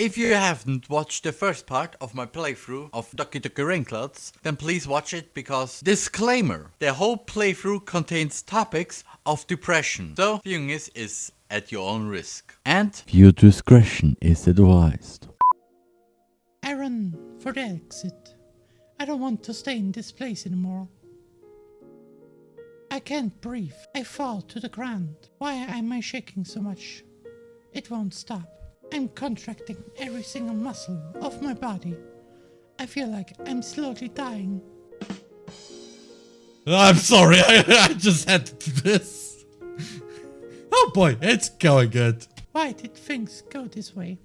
If you haven't watched the first part of my playthrough of Doki Doki Rainclouds, then please watch it because disclaimer, the whole playthrough contains topics of depression, so viewing this is at your own risk. And viewer discretion is advised. I run for the exit. I don't want to stay in this place anymore. I can't breathe. I fall to the ground. Why am I shaking so much? It won't stop. I'm contracting every single muscle of my body. I feel like I'm slowly dying. I'm sorry, I, I just had to do this. Oh boy, it's going good. Why did things go this way?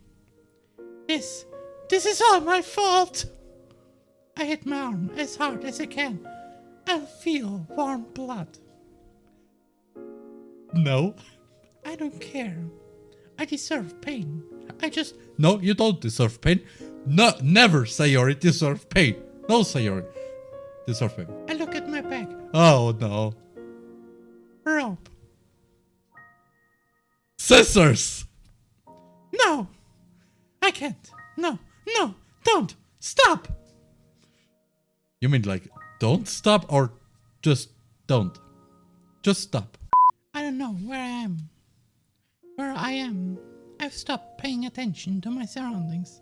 This, this is all my fault! I hit my arm as hard as I can. I feel warm blood. No. I don't care. I deserve pain. I just... No, you don't deserve pain. No, never say you deserve pain. No, say you deserve pain. I look at my back. Oh no. Rope. Scissors! No! I can't. No, no, don't! Stop! You mean like, don't stop or just don't? Just stop. I don't know where I am. Where I am. I've stopped paying attention to my surroundings.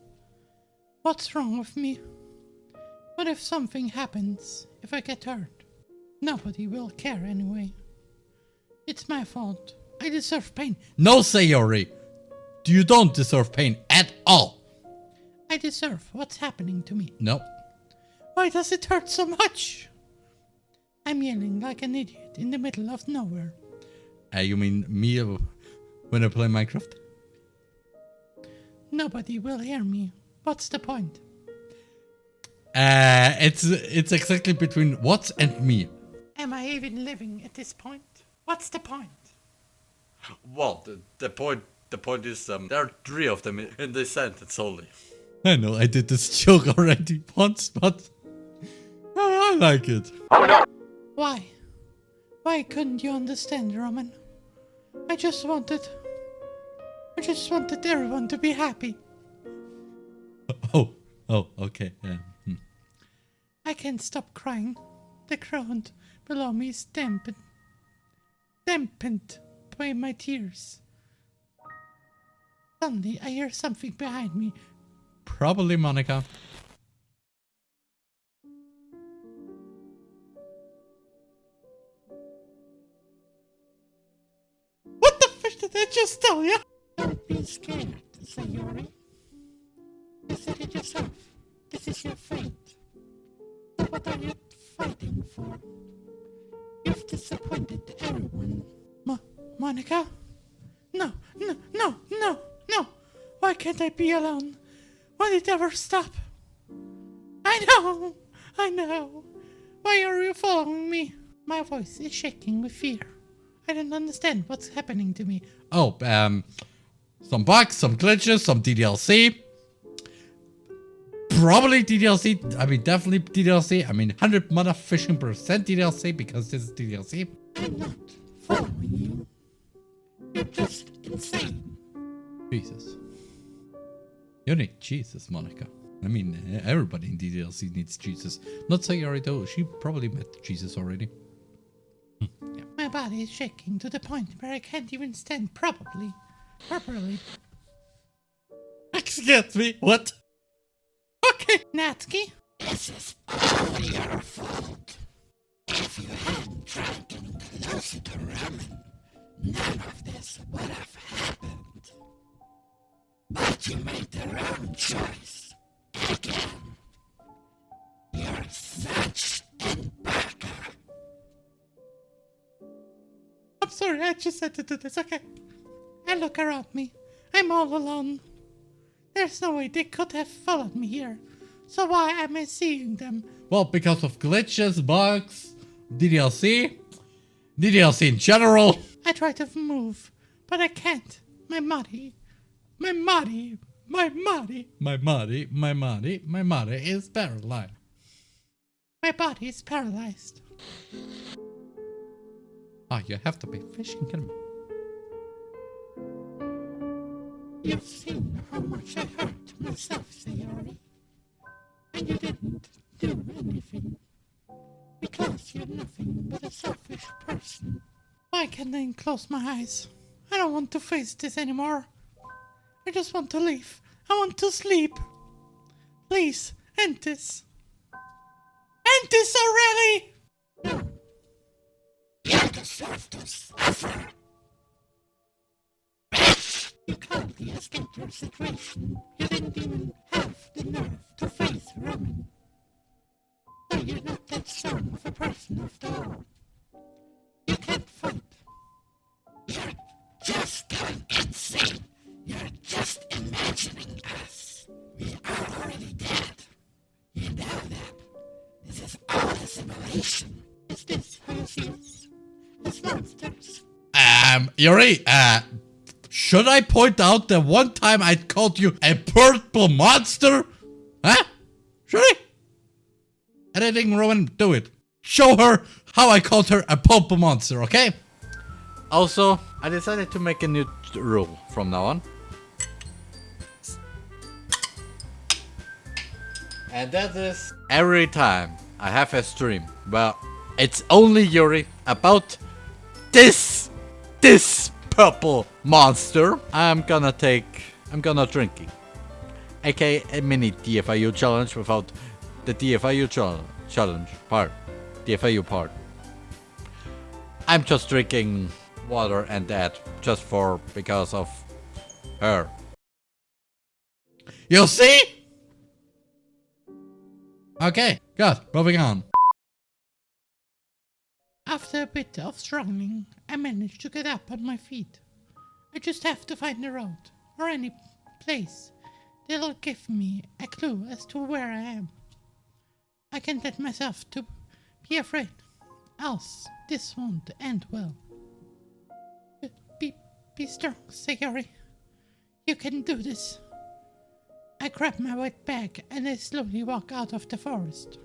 What's wrong with me? What if something happens? If I get hurt? Nobody will care anyway. It's my fault. I deserve pain. No, Sayori! You don't deserve pain at all! I deserve what's happening to me. No. Why does it hurt so much? I'm yelling like an idiot in the middle of nowhere. Uh, you mean me when I play Minecraft? Nobody will hear me. What's the point? Uh, it's it's exactly between what and me. Am I even living at this point? What's the point? Well, the, the point the point is um, there are three of them in this sentence only. I know I did this joke already once, but I, I like it. Why? Why couldn't you understand, Roman? I just wanted... I just wanted everyone to be happy. Oh, oh, okay. Yeah. hmm. I can't stop crying. The ground below me is dampened. Dampened by my tears. Suddenly, I hear something behind me. Probably Monika. What the fish did I just tell you? Sayori. You said it yourself. This is your fate. What are you fighting for? You've disappointed everyone. Mo Monika? No, no, no, no, no. Why can't I be alone? Will it ever stop? I know, I know. Why are you following me? My voice is shaking with fear. I don't understand what's happening to me. Oh, um, some bugs, some glitches, some DDLC. Probably DDLC. I mean, definitely DDLC. I mean, 100 motherfucking percent DDLC because this is DDLC. I'm not following you. You're just insane. Jesus. You need Jesus, Monika. I mean, everybody in DDLC needs Jesus. Not Sayori though. She probably met Jesus already. My body is shaking to the point where I can't even stand properly. Properly. Excuse me. What? Okay, Natsuki. This is all your fault. If you hadn't tried getting closer to Ramen, none of this would have happened. But you made the wrong choice. Again. You're such an baka. I'm sorry, I just had to do this, okay? I look around me. I'm all alone. There's no way they could have followed me here. So why am I seeing them? Well, because of glitches, bugs, DDLC, DDLC in general. I try to move, but I can't. My body, my body, my body, My body, my body, my body is paralyzed. my body is paralyzed. Ah, you have to be fishing, You've seen how much I hurt. myself, Sayori. And you didn't do anything. Because you're nothing but a selfish person. Why can't I close my eyes? I don't want to face this anymore. I just want to leave. I want to sleep. Please, end this. End this already! No. You deserve to suffer. Calmly escaped your situation. You didn't even have the nerve to face Roman. So you're not that strong of a person after all. You can't fight. You're just going insane. You're just imagining us. We are already dead. You know that. This is all a simulation. Is this how you see us? As monsters? Um, Yuri, uh, should I point out that one time I called you a purple monster? Huh? Should I? Editing Roman, do it. Show her how I called her a purple monster, okay? Also, I decided to make a new rule from now on. And that is every time I have a stream, well, it's only Yuri about this, this purple monster. I'm gonna take, I'm gonna drinking. aka a mini DFIU challenge without the DFIU chal- challenge part, DFIU part. I'm just drinking water and that just for because of her. You see? Okay, good. Moving on. After a bit of struggling, I managed to get up on my feet. I just have to find a road, or any place that'll give me a clue as to where I am. I can't let myself to be afraid, else this won't end well. Be, be strong, Sayori. You can do this. I grab my wet bag and I slowly walk out of the forest.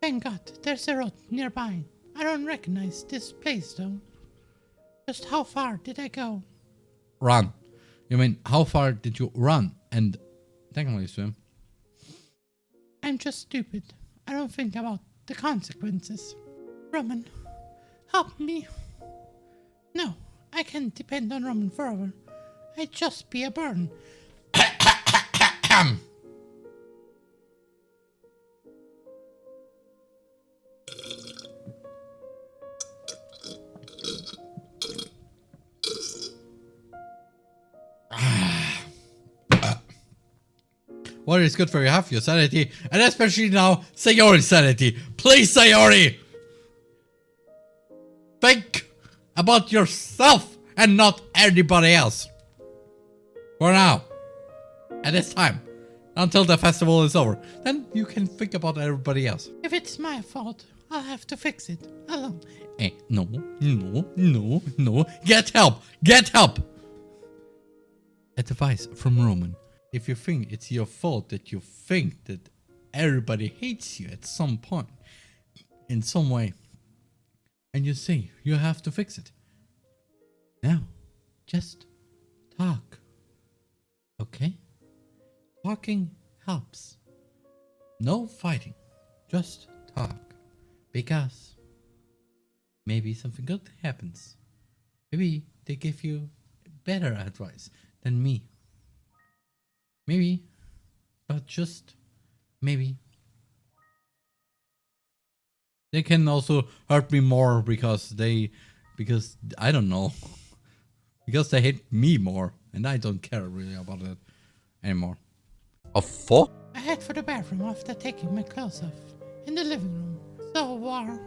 Thank God, there's a road nearby. I don't recognize this place though. Just how far did I go? Run. You mean, how far did you run and technically swim? I'm just stupid. I don't think about the consequences. Roman, help me. No, I can't depend on Roman forever. I'd just be a burden. Water is good for your health, your sanity, and especially now, Sayori's sanity. Please, Sayori! Think about yourself and not anybody else. For now. At this time. Until the festival is over. Then you can think about everybody else. If it's my fault, I'll have to fix it alone. Eh, no, no, no, no. Get help! Get help! Advice from Roman. If you think it's your fault that you think that everybody hates you at some point, in some way, and you say you have to fix it. Now, just talk. Okay? Talking helps. No fighting. Just talk. Because maybe something good happens. Maybe they give you better advice than me. Maybe, but just maybe. They can also hurt me more because they, because I don't know, because they hate me more, and I don't care really about it anymore. A four? I head for the bathroom after taking my clothes off. In the living room. So warm.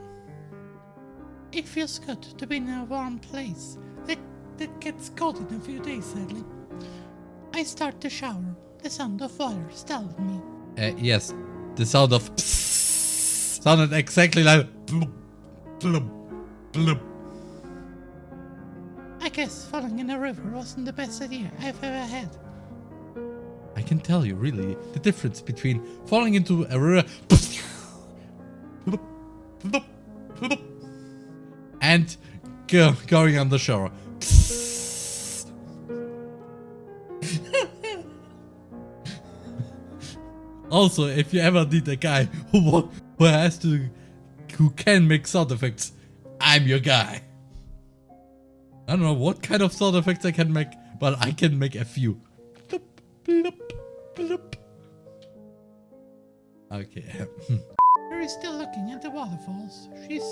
It feels good to be in a warm place. It, it gets cold in a few days, sadly. I start the shower. The sound of water startled me. Uh, yes, the sound of sounded exactly like bloop, bloop, bloop. I guess falling in a river wasn't the best idea I've ever had. I can tell you really the difference between falling into a river and going on the shore. Also, if you ever need a guy who who has to, who can make sound effects, I'm your guy. I don't know what kind of sound effects I can make, but I can make a few. Bloop, bloop, bloop. Okay. Yuri's still looking at the waterfalls. She's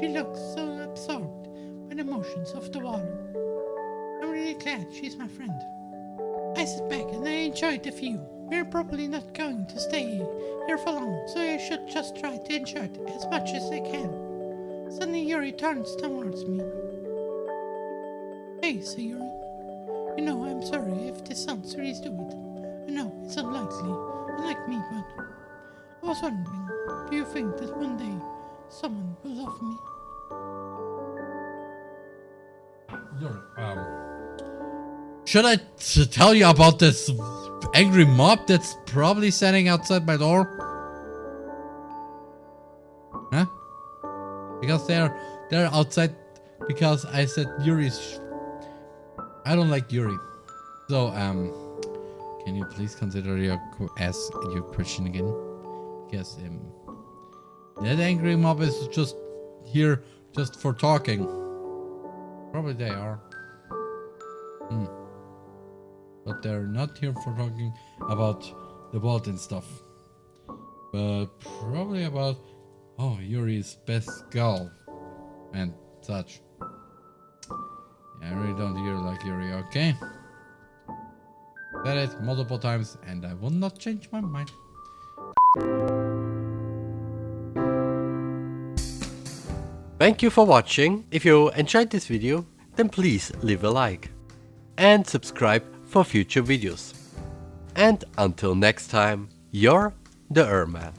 she looks so absorbed by the motions of the water. I'm really glad she's my friend. I sit back and I enjoy the view. We're probably not going to stay here for long, so I should just try to enjoy it as much as I can. Suddenly Yuri turns towards me. Hey, Sayori. You know, I'm sorry if this sounds really stupid. I know, it's unlikely, unlike me, but I was wondering, do you think that one day someone will love me? Yuri, um, should I tell you about this angry mob that's probably standing outside my door? Huh? Because they're they're outside because I said Yuri's. I don't like Yuri. So um, can you please consider your ask your question again? Because um, that angry mob is just here just for talking. Probably they are. Hmm. But they're not here for talking about the vault and stuff. But probably about, oh, Yuri's best girl and such. Yeah, I really don't hear like Yuri, okay? Said it multiple times and I will not change my mind. Thank you for watching. If you enjoyed this video, then please leave a like and subscribe for future videos. And until next time, you're the Erman.